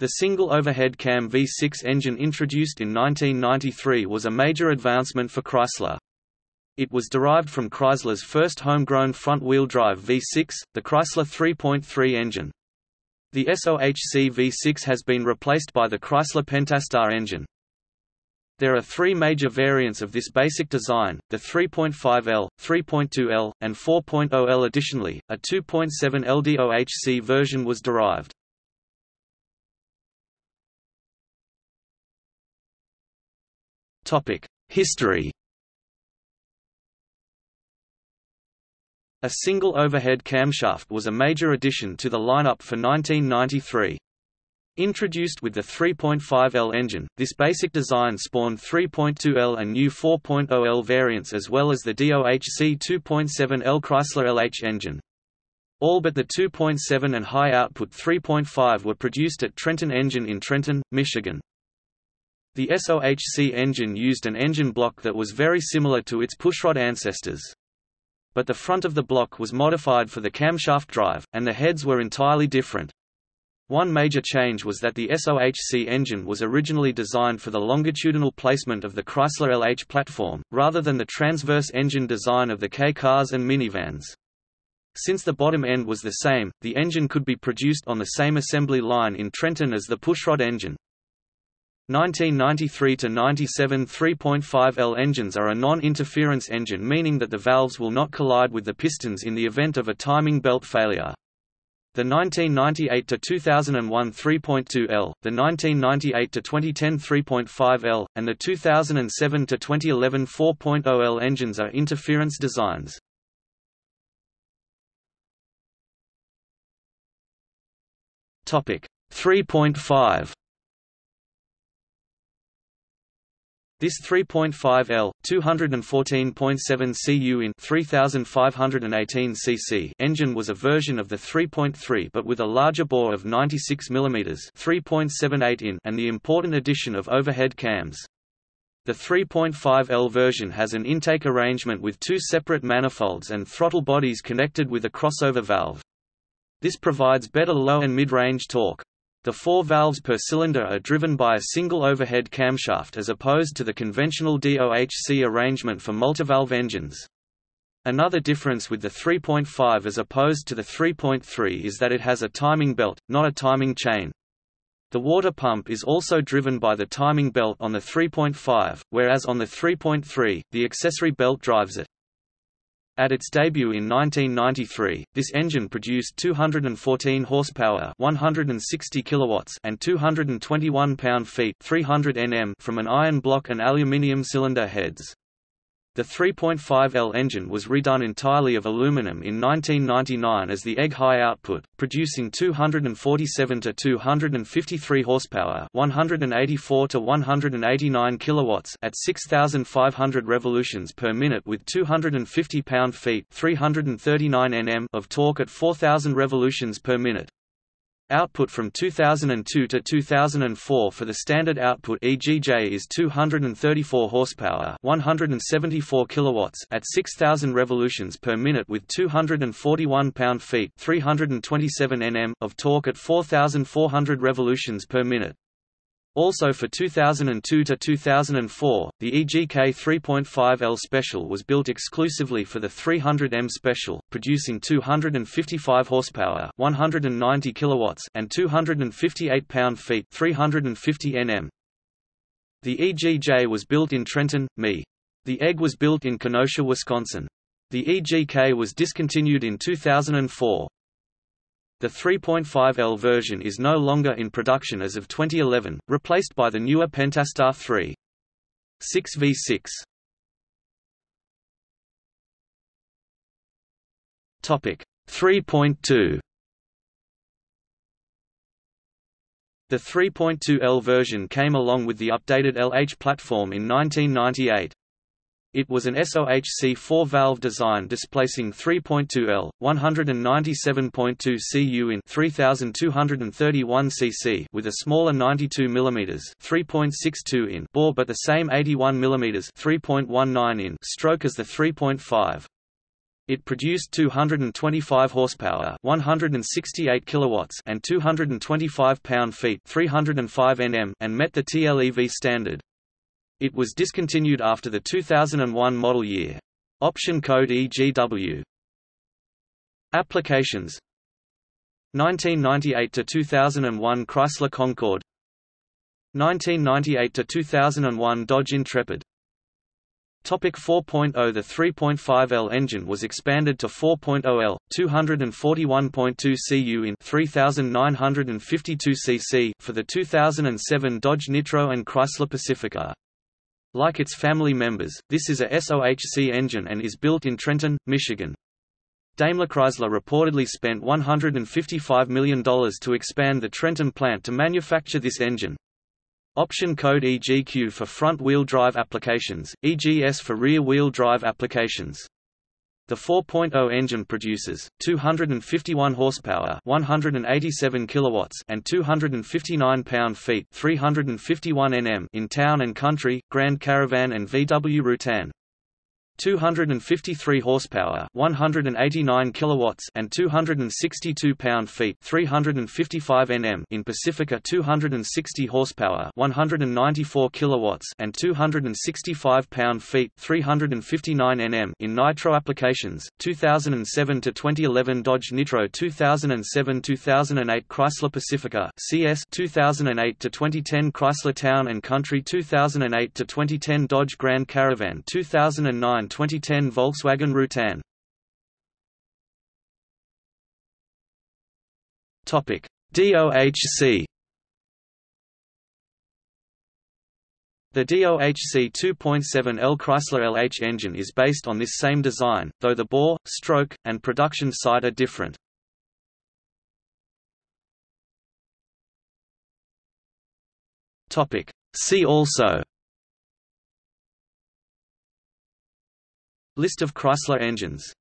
The single overhead cam V6 engine introduced in 1993 was a major advancement for Chrysler. It was derived from Chrysler's first homegrown front-wheel drive V6, the Chrysler 3.3 engine. The SOHC V6 has been replaced by the Chrysler Pentastar engine. There are three major variants of this basic design, the 3.5L, 3.2L, and 4.0L additionally, a 2.7 LDOHC version was derived. History A single overhead camshaft was a major addition to the lineup for 1993. Introduced with the 3.5L engine, this basic design spawned 3.2L and new 4.0L variants as well as the DOHC 2.7L Chrysler LH engine. All but the 2.7 and high-output 3.5 were produced at Trenton Engine in Trenton, Michigan. The SOHC engine used an engine block that was very similar to its pushrod ancestors but the front of the block was modified for the camshaft drive, and the heads were entirely different. One major change was that the SOHC engine was originally designed for the longitudinal placement of the Chrysler LH platform, rather than the transverse engine design of the K cars and minivans. Since the bottom end was the same, the engine could be produced on the same assembly line in Trenton as the pushrod engine. 1993 to 97 3.5L engines are a non-interference engine meaning that the valves will not collide with the pistons in the event of a timing belt failure. The 1998 to 2001 3.2L, the 1998 to 2010 3.5L, and the 2007 to 2011 4.0L engines are interference designs. Topic 3.5 This 3.5L, 214.7 cu in 3518 cc engine was a version of the 3.3 but with a larger bore of 96 mm 3.78 in and the important addition of overhead cams. The 3.5L version has an intake arrangement with two separate manifolds and throttle bodies connected with a crossover valve. This provides better low and mid-range torque. The four valves per cylinder are driven by a single overhead camshaft as opposed to the conventional DOHC arrangement for multivalve engines. Another difference with the 3.5 as opposed to the 3.3 is that it has a timing belt, not a timing chain. The water pump is also driven by the timing belt on the 3.5, whereas on the 3.3, the accessory belt drives it. At its debut in 1993, this engine produced 214 horsepower, 160 kilowatts, and 221 pound-feet, 300 Nm from an iron block and aluminium cylinder heads. The 3.5L engine was redone entirely of aluminum in 1999 as the EGG high output, producing 247 to 253 horsepower, 184 to 189 kilowatts at 6500 revolutions per minute with 250 pound-feet, 339 Nm of torque at 4000 revolutions per minute. Output from 2002 to 2004 for the standard output EGJ is 234 horsepower, 174 kilowatts at 6000 revolutions per minute with 241 pound-feet, 327 Nm of torque at 4400 revolutions per minute. Also for 2002 to 2004, the EGK 3.5L Special was built exclusively for the 300M Special, producing 255 horsepower, 190 kilowatts, and 258 pound-feet, 350 Nm. The EGJ was built in Trenton, ME. The EGG was built in Kenosha, Wisconsin. The EGK was discontinued in 2004. The 3.5L version is no longer in production as of 2011, replaced by the newer Pentastar 3. 6v6. Topic 3.2 The 3.2L version came along with the updated LH platform in 1998. It was an SOHC 4-valve design displacing 3.2L, 197.2 cu in 3231 cc with a smaller 92 mm 3.62 in bore but the same 81 mm 3.19 in stroke as the 3.5. It produced 225 horsepower, 168 kilowatts, and 225 pound-feet, 305 Nm, and met the TLEV standard. It was discontinued after the 2001 model year. Option code EGW. Applications 1998 to 2001 Chrysler Concorde 1998 to 2001 Dodge Intrepid Topic 4.0 The 3.5L engine was expanded to 4.0L, 241.2 cu in 3952 cc for the 2007 Dodge Nitro and Chrysler Pacifica. Like its family members, this is a SOHC engine and is built in Trenton, Michigan. Daimler Chrysler reportedly spent $155 million to expand the Trenton plant to manufacture this engine. Option code EGQ for front-wheel drive applications, EGS for rear-wheel drive applications. The 4.0 engine produces 251 horsepower, 187 kilowatts, and 259 pound-feet, 351 Nm in town and country, Grand Caravan and VW Routan. 253 horsepower, 189 kilowatts, and 262 pound-feet, 355 Nm in Pacifica 260 horsepower, 194 kilowatts, and 265 pound-feet, 359 Nm in nitro applications. 2007 to 2011 Dodge Nitro 2007-2008 Chrysler Pacifica CS 2008 to 2010 Chrysler Town and Country 2008 to 2010 Dodge Grand Caravan 2009 2010 Volkswagen Routan. Topic: DOHC. The DOHC 2.7L Chrysler LH engine is based on this same design, though the bore, stroke, and production site are different. See also List of Chrysler engines